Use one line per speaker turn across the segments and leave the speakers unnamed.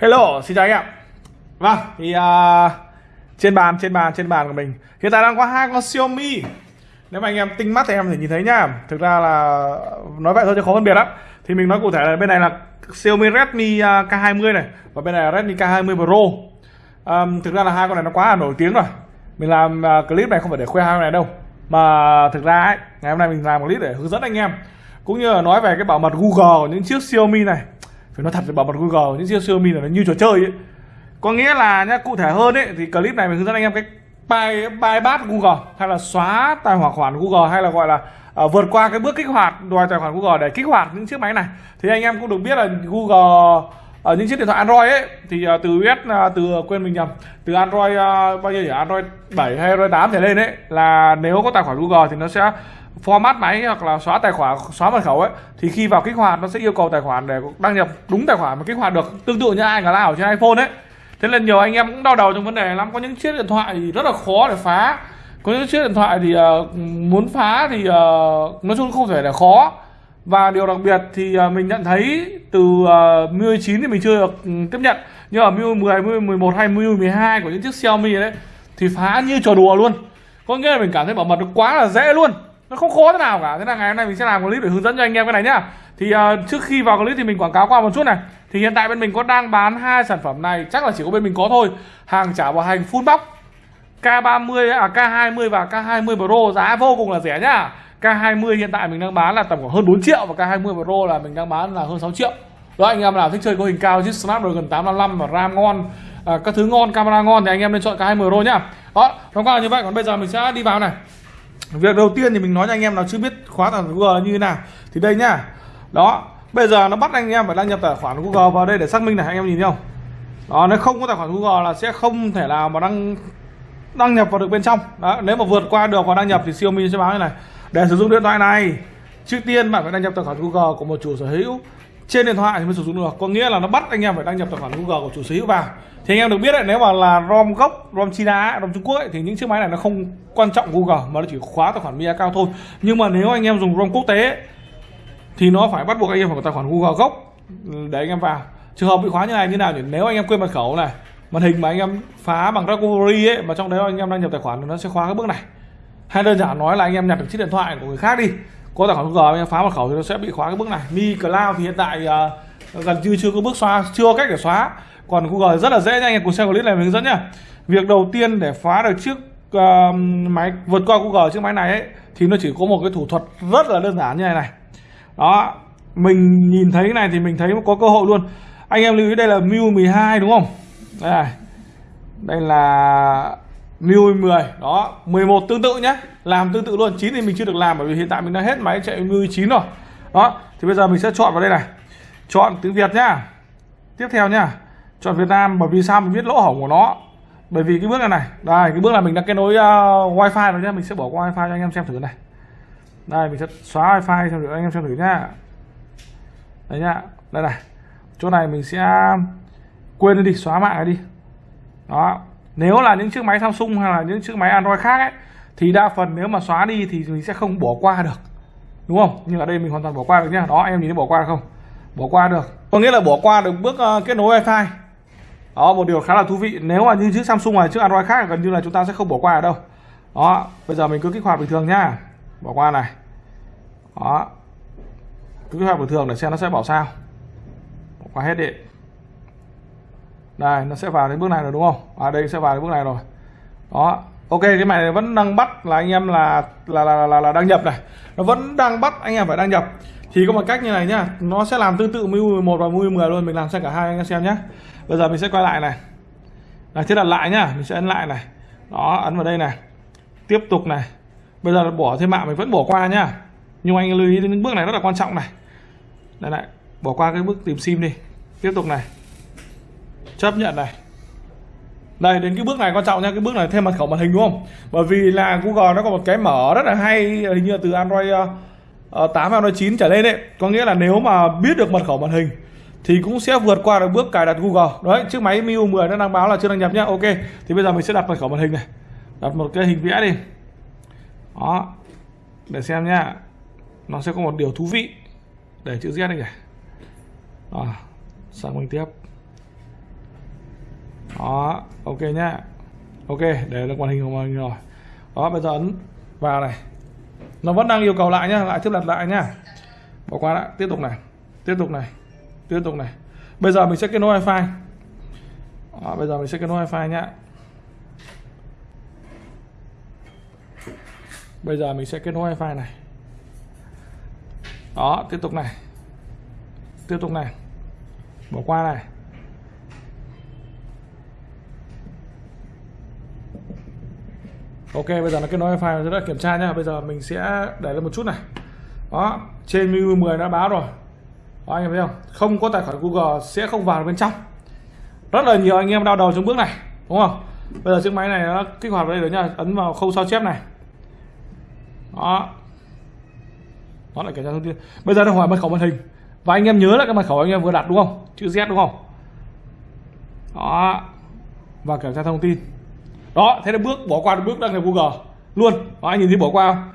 Hello, xin chào anh em. Vâng, thì uh, trên bàn trên bàn trên bàn của mình hiện tại đang có hai con Xiaomi. Nếu mà anh em tinh mắt thì em thể nhìn thấy nhá. Thực ra là nói vậy thôi chứ khó phân biệt lắm. Thì mình nói cụ thể là bên này là Xiaomi Redmi à, K20 này và bên này là Redmi K20 Pro. Um, thực ra là hai con này nó quá là nổi tiếng rồi. Mình làm uh, clip này không phải để khoe hai con này đâu. Mà thực ra ấy, ngày hôm nay mình làm clip để hướng dẫn anh em cũng như là nói về cái bảo mật Google của những chiếc Xiaomi này phải nói thật với bảo mật Google những chiếc Xiaomi là nó như trò chơi ấy. Có nghĩa là nhá cụ thể hơn ấy thì clip này mình hướng dẫn anh em cách bài bài bát Google hay là xóa tài khoản Google hay là gọi là uh, vượt qua cái bước kích hoạt đòi tài khoản Google để kích hoạt những chiếc máy này. Thì anh em cũng được biết là Google ở những chiếc điện thoại Android ấy thì uh, từ US uh, từ quên mình nhầm từ Android uh, bao nhiêu nhỉ? Android 7 hay Android 8 trở lên ấy là nếu có tài khoản Google thì nó sẽ format máy hoặc là xóa tài khoản xóa mật khẩu ấy thì khi vào kích hoạt nó sẽ yêu cầu tài khoản để đăng nhập đúng tài khoản mà kích hoạt được. Tương tự như ai cả lao trên iPhone ấy. Thế nên nhiều anh em cũng đau đầu trong vấn đề lắm. Có những chiếc điện thoại thì rất là khó để phá. Có những chiếc điện thoại thì uh, muốn phá thì uh, nói chung không thể là khó. Và điều đặc biệt thì uh, mình nhận thấy từ uh, MIUI 9 thì mình chưa được ừ, tiếp nhận. Nhưng ở MIUI 10, MIUI 11 hay MIUI 12 của những chiếc Xiaomi đấy thì phá như trò đùa luôn. Có nghĩa là mình cảm thấy bảo mật nó quá là dễ luôn nó không khó thế nào cả. Thế là ngày hôm nay mình sẽ làm clip để hướng dẫn cho anh em cái này nhá. Thì uh, trước khi vào clip thì mình quảng cáo qua một chút này. Thì hiện tại bên mình có đang bán hai sản phẩm này. Chắc là chỉ có bên mình có thôi. Hàng trả bảo hành full box. K30 à K20 và K20 Pro giá vô cùng là rẻ nhá. K20 hiện tại mình đang bán là tầm khoảng hơn 4 triệu và K20 Pro là mình đang bán là hơn 6 triệu. Đó anh em nào thích chơi có hình cao chứ Snapdragon 855 và RAM ngon à, các thứ ngon camera ngon thì anh em nên chọn K20 Pro nhá. Đó nó qua là như vậy. Còn bây giờ mình sẽ đi vào này việc đầu tiên thì mình nói cho anh em nào chưa biết khóa tài khoản Google như thế nào. Thì đây nhá. Đó, bây giờ nó bắt anh em phải đăng nhập tài khoản Google vào đây để xác minh này, anh em nhìn thấy không? Đó, nếu không có tài khoản Google là sẽ không thể nào mà đăng đăng nhập vào được bên trong. Đó, nếu mà vượt qua được và đăng nhập thì Xiaomi sẽ báo như này. Để sử dụng điện thoại này, trước tiên bạn phải đăng nhập tài khoản Google của một chủ sở hữu trên điện thoại thì mới sử dụng được. Có nghĩa là nó bắt anh em phải đăng nhập tài khoản Google của chủ sở hữu vào. Thì anh em được biết đấy nếu mà là ROM gốc ROM China ROM Trung Quốc ấy, thì những chiếc máy này nó không quan trọng Google mà nó chỉ khóa tài khoản MIA cao thôi. Nhưng mà nếu anh em dùng ROM quốc tế thì nó phải bắt buộc anh em phải có tài khoản Google gốc ừ, để anh em vào. Trường hợp bị khóa như này như nào thì nếu anh em quên mật khẩu này màn hình mà anh em phá bằng recovery ấy mà trong đấy anh em đăng nhập tài khoản thì nó sẽ khóa cái bước này. Hay đơn giản nói là anh em nhặt được chiếc điện thoại của người khác đi có tài khoản Google anh em phá mật khẩu thì nó sẽ bị khóa cái bước này. Mi Cloud thì hiện tại uh, gần như chưa có bước xóa chưa có cách để xóa. Còn Google rất là dễ nha anh em cùng xem clip này mình hướng dẫn nhá. Việc đầu tiên để phá được chiếc uh, máy vượt qua Google chiếc máy này ấy thì nó chỉ có một cái thủ thuật rất là đơn giản như này này. Đó mình nhìn thấy cái này thì mình thấy có cơ hội luôn. Anh em lưu ý đây là Mu 12 đúng không? Đây này. Đây là Miu 10 đó 11 tương tự nhé. Làm tương tự luôn 9 thì mình chưa được làm bởi vì hiện tại mình đã hết máy chạy Miu 9 rồi. Đó thì bây giờ mình sẽ chọn vào đây này. Chọn tiếng Việt nhá. Tiếp theo nhá. Chọn Việt Nam bởi vì sao mình biết lỗ hổng của nó? Bởi vì cái bước này này đây cái bước là mình đã kết nối uh, wifi rồi nhá. Mình sẽ bỏ qua wifi cho anh em xem thử này. Đây mình sẽ xóa wifi cho anh em xem thử nhá. Đấy nhá. Đây này. Chỗ này mình sẽ um, quên đi xóa mạng này đi. Đó nếu là những chiếc máy Samsung hay là những chiếc máy Android khác ấy thì đa phần nếu mà xóa đi thì mình sẽ không bỏ qua được. Đúng không? Nhưng ở đây mình hoàn toàn bỏ qua được nhá. Đó em nhìn thấy bỏ qua được không? Bỏ qua được. Có nghĩa là bỏ qua được bước uh, kết nối wifi. Đó một điều khá là thú vị. Nếu mà như chiếc Samsung này chiếc Android khác gần như là chúng ta sẽ không bỏ qua ở đâu. Đó bây giờ mình cứ kích hoạt bình thường nhá. Bỏ qua này. Đó. Cứ kích hoạt bình thường để xem nó sẽ bảo sao. Bỏ qua hết đi đây nó sẽ vào đến bước này rồi đúng không? À đây sẽ vào đến bước này rồi. Đó ok cái này vẫn đang bắt là anh em là là là là, là đăng nhập này. Nó vẫn đang bắt anh em phải đăng nhập. Thì có một cách như này nhá nó sẽ làm tương tự mu 11 và mu 10 luôn mình làm xem cả hai anh em xem nhé bây giờ mình sẽ quay lại này. Là thiết đặt lại nhá mình sẽ ấn lại này. Đó ấn vào đây này. Tiếp tục này. Bây giờ bỏ thêm mạng mình vẫn bỏ qua nhá. Nhưng anh lưu ý đến những bước này rất là quan trọng này. Đây này bỏ qua cái bước tìm sim đi. Tiếp tục này chấp nhận này. Đây đến cái bước này quan trọng nha cái bước này thêm mật khẩu màn hình đúng không? Bởi vì là Google nó có một cái mở rất là hay hình như từ Android ờ, ờ, uh, 8 Android 9 trở lên đấy có nghĩa là nếu mà biết được mật khẩu màn hình thì cũng sẽ vượt qua được bước cài đặt Google. Đấy chiếc máy MIUI 10 nó đang báo là chưa đăng nhập nhá. Ok thì bây giờ mình sẽ đặt mật khẩu màn hình này. Đặt một cái hình vẽ đi. Đó để xem nhá. Nó sẽ có một điều thú vị để chữ Z này. Kìa à, sang mình tiếp đó ok nhá. Ok để được màn hình của mình rồi. Đó bây giờ ấn vào này. Nó vẫn đang yêu cầu lại nhá lại tiếp đặt lại nhá. Bỏ qua lại tiếp tục này. Tiếp tục này. Tiếp tục này. Bây giờ mình sẽ kết nối wifi. Đó, bây giờ mình sẽ kết nối wifi nhá. Bây giờ mình sẽ kết nối wifi này. Đó tiếp tục này. Tiếp tục này. Bỏ qua này. Ok bây giờ nó kết nối wifi rồi đã kiểm tra nhá. Bây giờ mình sẽ để lên một chút này. Đó trên menu 10 đã báo rồi. Đó, anh em thấy không? Không có tài khoản Google sẽ không vào bên trong. Rất là nhiều anh em đau đầu trong bước này đúng không? Bây giờ chiếc máy này nó kích hoạt vào đây rồi nha ấn vào khâu sao chép này. Đó. Nó lại kiểm tra thông tin. Bây giờ nó hỏi mật khẩu màn hình. Và anh em nhớ lại cái mật khẩu anh em vừa đặt đúng không? Chữ Z đúng không? Đó. Và kiểm tra thông tin đó thế là bước bỏ qua bước đăng nhập Google. Luôn. Đó anh nhìn thấy bỏ qua không?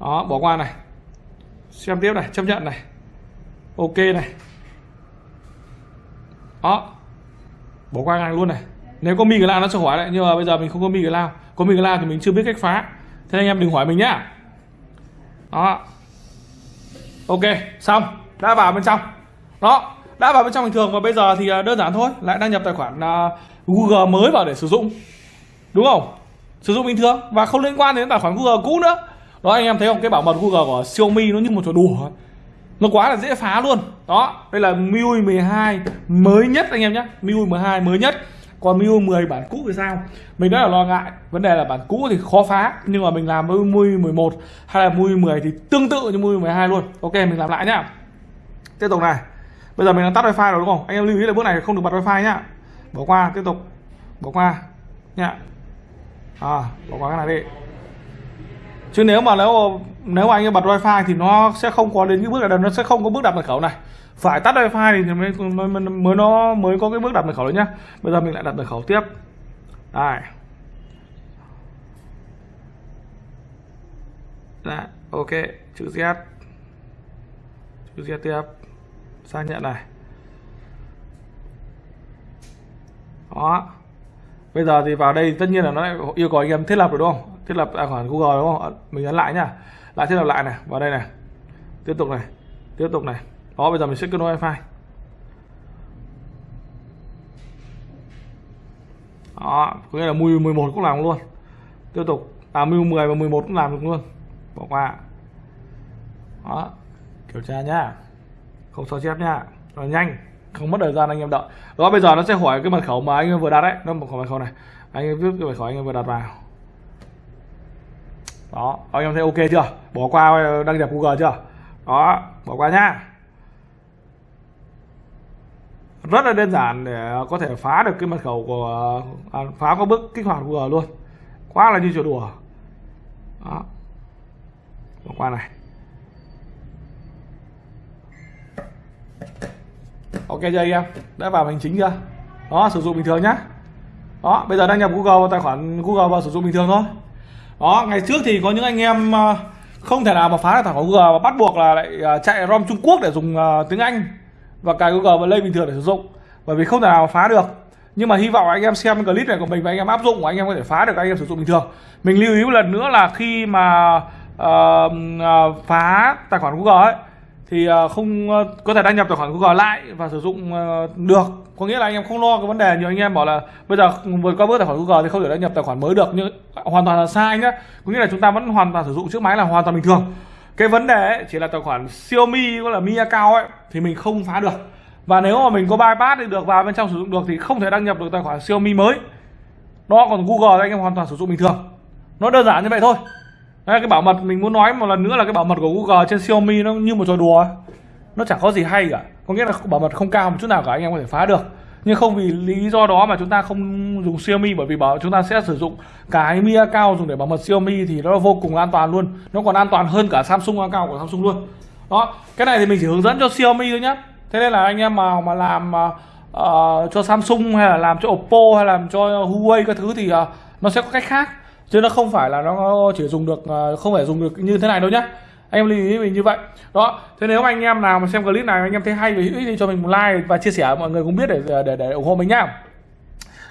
Đó bỏ qua này. Xem tiếp này chấp nhận này. Ok này. Đó. Bỏ qua ngay luôn này. Nếu có mi cái lao nó sẽ hỏi lại nhưng mà bây giờ mình không có mi cái lao có mi cái lao thì mình chưa biết cách phá. Thế anh em đừng hỏi mình nhá. Đó. Ok xong. Đã vào bên trong. Đó. Đã vào bên trong bình thường và bây giờ thì à, đơn giản thôi. Lại đăng nhập tài khoản uh, Google mới vào để sử dụng đúng không? Sử dụng bình thường và không liên quan đến tài khoản Google cũ nữa. Đó, anh em thấy không? Cái bảo mật Google của Xiaomi nó như một trò đùa. Nó quá là dễ phá luôn. Đó, đây là MIUI 12 mới nhất anh em nhé. MIUI 12 mới nhất. Còn MIUI 10 bản cũ thì sao? Mình rất là lo ngại. Vấn đề là bản cũ thì khó phá, nhưng mà mình làm với MIUI 11 hay là MIUI 10 thì tương tự như MIUI 12 luôn. Ok, mình làm lại nhá. Tiếp tục này. Bây giờ mình đã tắt wifi rồi đúng không? Anh em lưu ý là bước này không được bật wifi nhá. Bỏ qua, tiếp tục. Bỏ qua. Nhá à bỏ qua cái này đi. Chứ nếu mà nếu nếu mà anh bật wifi thì nó sẽ không có đến cái bước này nó sẽ không có bước đặt mật khẩu này. Phải tắt wifi thì mới mới, mới nó mới có cái bước đặt mật khẩu đấy nhá. Bây giờ mình lại đặt mật khẩu tiếp. Đây Đã, ok chữ Z. Chữ Z tiếp. Xác nhận này. Đó bây giờ thì vào đây tất nhiên là nó yêu cầu anh em thiết lập rồi đúng không? Thiết lập tài khoản Google, đúng không? Ờ, mình ấn lại nhá. Lại thiết lập lại này, vào đây này. Tiếp tục này, tiếp tục này. Đó, bây giờ mình sẽ kết nối wifi. Đó, có nghĩa là mười 11 cũng làm luôn. Tiếp tục à MIUI 10 và 11 cũng làm được luôn. Bỏ qua. Đó, kiểm tra nhá. Không sao chép nhá. Rồi nhanh không mất thời gian anh em đợi. Đó bây giờ nó sẽ hỏi cái mật khẩu mà anh em vừa đặt đấy nó một mật khẩu này. Anh em viết cái mật khẩu anh em vừa đặt vào. Đó anh em thấy ok chưa? Bỏ qua đăng nhập google chưa? Đó bỏ qua nhá. Rất là đơn giản để có thể phá được cái mật khẩu của à, phá có bước kích hoạt google luôn. Quá là như trò đùa. Đó. Bỏ qua này. Ok chưa anh em? Đã vào hành chính chưa? Đó sử dụng bình thường nhá. Đó bây giờ đăng nhập google tài khoản google vào sử dụng bình thường thôi. Đó ngày trước thì có những anh em ờ, không thể nào mà phá được tài khoản google và bắt buộc là lại ờ, chạy rom trung quốc để dùng ờ, tiếng anh và cài google và lên bình thường để sử dụng. Bởi vì không thể nào phá được. Nhưng mà hy vọng anh em xem clip này của mình và anh em áp dụng và anh em có thể phá được anh em sử dụng bình thường. Mình lưu ý một lần nữa là khi mà uh, phá tài khoản google ấy thì à, không à, có thể đăng nhập tài khoản Google lại và sử dụng à, được. Có nghĩa là anh em không lo cái vấn đề. Nhiều anh em bảo là bây giờ vượt qua bước tài khoản Google thì không thể đăng nhập tài khoản mới được nhưng hoàn toàn là sai nhá. Có nghĩa là chúng ta vẫn hoàn toàn sử dụng chiếc máy là hoàn toàn bình thường. Cái vấn đề ấy, chỉ là tài khoản Xiaomi gọi là Mi account ấy thì mình không phá được. Và nếu mà mình có bypass thì được vào bên trong sử dụng được thì không thể đăng nhập được tài khoản Xiaomi mới. Đó còn Google thì anh em hoàn toàn sử dụng bình thường. Nó đơn giản như vậy thôi. Đấy, cái bảo mật mình muốn nói một lần nữa là cái bảo mật của Google trên Xiaomi nó như một trò đùa nó chẳng có gì hay cả. Có nghĩa là bảo mật không cao một chút nào cả anh em có thể phá được. Nhưng không vì lý do đó mà chúng ta không dùng Xiaomi bởi vì bảo chúng ta sẽ sử dụng cái Mi cao dùng để bảo mật Xiaomi thì nó vô cùng an toàn luôn. Nó còn an toàn hơn cả Samsung cao của Samsung luôn. Đó cái này thì mình chỉ hướng dẫn cho Xiaomi thôi nhé thế nên là anh em mà mà làm uh, cho Samsung hay là làm cho Oppo hay làm cho Huawei các thứ thì uh, nó sẽ có cách khác chứ nó không phải là nó chỉ dùng được ờ, không phải dùng được như thế này đâu nhá. Anh em lưu ý mình như vậy. Đó thế nếu anh em nào mà xem clip này anh em thấy hay thì hãy thì cho mình một like và chia sẻ mọi người cũng biết để để để ủng hộ mình nhá.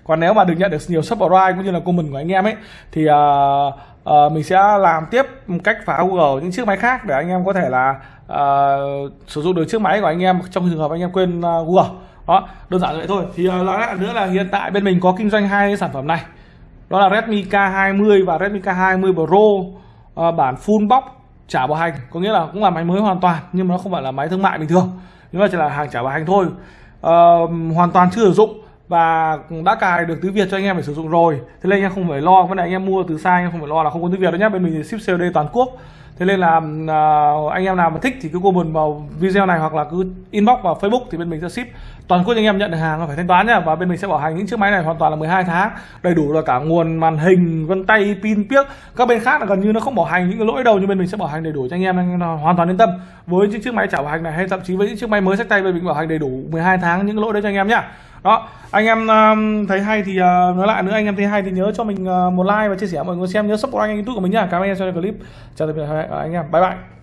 Còn nếu mà được nhận được nhiều subscribe cũng như là comment của anh em ấy thì uh, uh, mình sẽ làm tiếp cách phá Google những chiếc máy khác để anh em có thể là uh, sử dụng được chiếc máy của anh em trong trường hợp anh em quên uh, Google. Đó đơn giản vậy thôi. Thì uh, nói lại nữa là hiện tại bên mình có kinh doanh hai sản phẩm này đó là Redmi K20 và Redmi K20 Pro. À, bản full box trả bảo hành có nghĩa là cũng là máy mới hoàn toàn nhưng mà nó không phải là máy thương mại bình thường. Nhưng mà chỉ là hàng trả bảo hành thôi. À, hoàn toàn chưa sử dụng và đã cài được tiếng Việt cho anh em để sử dụng rồi. Thế nên anh em không phải lo. Vấn đề anh em mua từ xa anh em không phải lo là không có tiếng Việt đâu nhé bên mình ship COD toàn quốc. Thế nên là uh, anh em nào mà thích thì cứ comment vào video này hoặc là cứ inbox vào Facebook thì bên mình sẽ ship. Toàn quốc anh em nhận được hàng phải thanh toán nhá. Và bên mình sẽ bảo hành những chiếc máy này hoàn toàn là 12 tháng. Đầy đủ là cả nguồn màn hình vân tay pin piếc. Các bên khác là gần như nó không bảo hành những cái lỗi đâu. Nhưng bên mình sẽ bảo hành đầy đủ cho anh em. Anh em hoàn toàn yên tâm. Với những chiếc máy trả bảo hành này hay thậm chí với những chiếc máy mới sách tay bên mình bảo hành đầy đủ 12 tháng những lỗi đấy cho anh em nhá đó anh em um, thấy hay thì uh, nói lại nữa anh em thấy hay thì nhớ cho mình uh, một like và chia sẻ mọi người xem nhớ support anh youtube của mình nhá. Cảm ơn anh em cho clip. Chào tạm biệt anh em. Bye bye.